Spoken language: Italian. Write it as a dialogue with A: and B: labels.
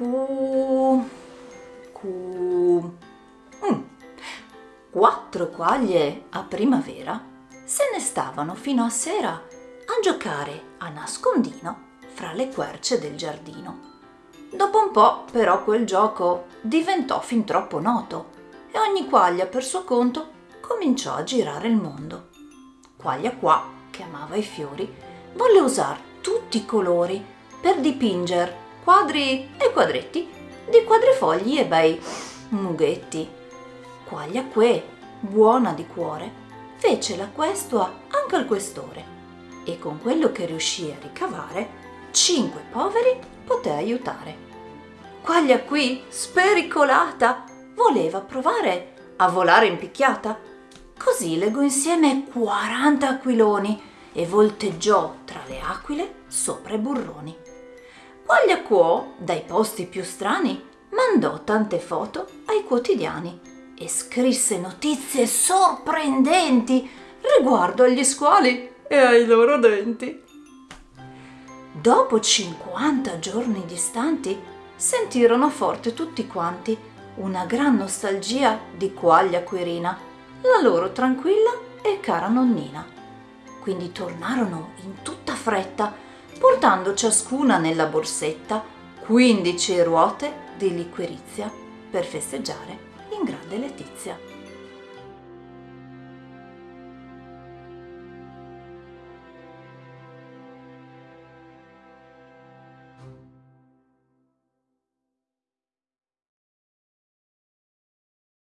A: Cu... Cu... Mm. Quattro quaglie a primavera se ne stavano fino a sera a giocare a nascondino fra le querce del giardino. Dopo un po' però quel gioco diventò fin troppo noto e ogni quaglia per suo conto cominciò a girare il mondo. Quaglia qua, che amava i fiori, volle usare tutti i colori per dipingere quadri e quadretti di quadrifogli e bei mughetti. Quaglia que, buona di cuore, fece la questua anche al questore e con quello che riuscì a ricavare, cinque poveri poté aiutare. Quaglia qui, spericolata, voleva provare a volare in picchiata. Così legò insieme 40 aquiloni e volteggiò tra le aquile sopra i burroni. Quaglia Quo, dai posti più strani, mandò tante foto ai quotidiani e scrisse notizie sorprendenti riguardo agli squali e ai loro denti. Dopo 50 giorni distanti, sentirono forte tutti quanti una gran nostalgia di Quaglia Quirina, la loro tranquilla e cara nonnina. Quindi tornarono in tutta fretta, portando ciascuna nella borsetta 15 ruote di liquirizia per festeggiare in grande Letizia.